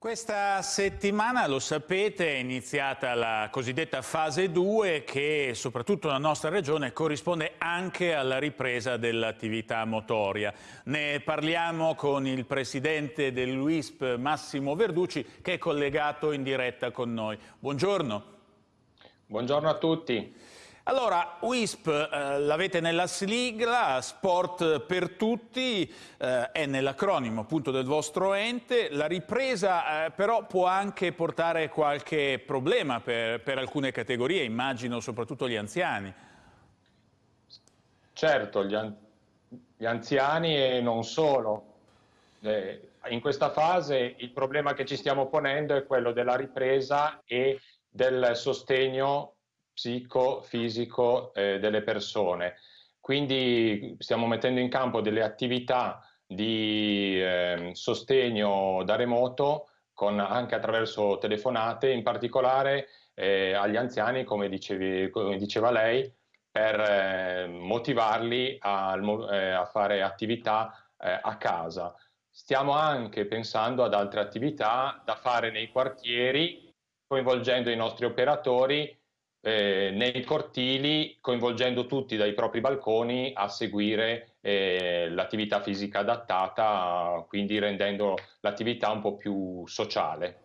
Questa settimana, lo sapete, è iniziata la cosiddetta fase 2 che soprattutto nella nostra regione corrisponde anche alla ripresa dell'attività motoria. Ne parliamo con il presidente dell'UISP Massimo Verducci che è collegato in diretta con noi. Buongiorno. Buongiorno a tutti. Allora, WISP eh, l'avete nella sigla, Sport per tutti, eh, è nell'acronimo appunto del vostro ente. La ripresa eh, però può anche portare qualche problema per, per, alcune categorie, immagino soprattutto gli anziani. Certo, gli, an gli anziani e non solo. Eh, in questa fase il problema che ci stiamo ponendo è quello della ripresa e del sostegno psicofisico eh, delle persone. Quindi stiamo mettendo in campo delle attività di eh, sostegno da remoto con, anche attraverso telefonate, in particolare eh, agli anziani, come, dicevi, come, diceva lei, per eh, motivarli a, eh, a, fare attività eh, a casa. Stiamo anche pensando ad altre attività da fare nei quartieri, coinvolgendo i nostri operatori eh, nei cortili coinvolgendo tutti dai propri balconi a seguire eh, l'attività fisica adattata, quindi rendendo l'attività un po' più sociale.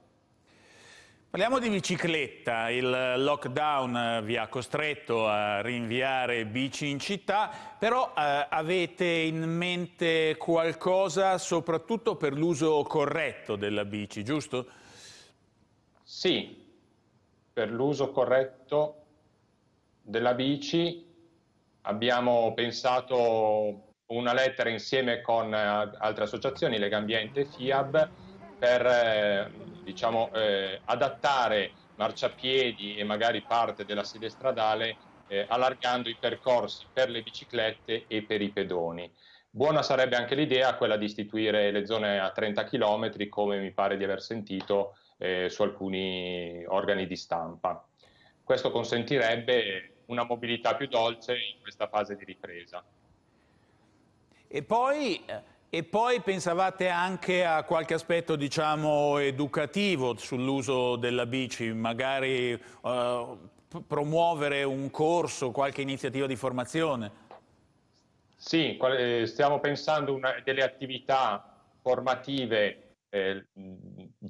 Parliamo di bicicletta, il lockdown vi ha costretto a rinviare bici in città, però eh, avete in mente qualcosa soprattutto per l'uso corretto della bici, giusto? Sì, per l'uso corretto della bici abbiamo pensato una lettera insieme con eh, altre associazioni, Legambiente e FIAB, per eh, diciamo, eh, adattare marciapiedi e magari parte della sede stradale eh, allargando i percorsi per le biciclette e per i pedoni. Buona sarebbe anche l'idea quella di istituire le zone a 30 km, come mi pare di aver sentito eh, su alcuni organi di stampa. Questo consentirebbe una mobilità più dolce in questa fase di ripresa. E poi, e poi pensavate anche a qualche aspetto diciamo, educativo sull'uso della bici, magari uh, promuovere un corso, qualche iniziativa di formazione? Sì, eh, stiamo pensando a delle attività formative eh,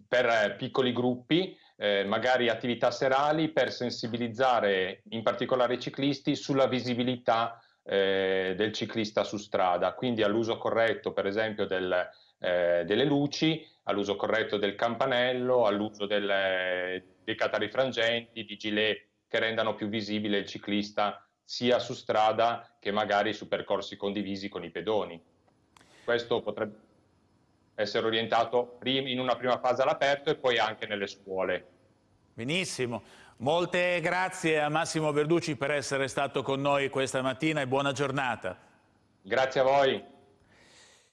per piccoli gruppi, eh, magari attività serali per sensibilizzare in particolare i ciclisti sulla visibilità eh, del ciclista su strada, quindi all'uso corretto per esempio del, eh, delle luci, all'uso corretto del campanello, all'uso dei catarifrangenti, di gilet che rendano più visibile il ciclista sia su strada che magari su percorsi condivisi con i pedoni. Questo potrebbe essere orientato in una prima fase all'aperto e poi anche nelle scuole. Benissimo. Molte grazie a Massimo Verducci per essere stato con noi questa mattina e buona giornata. Grazie a voi.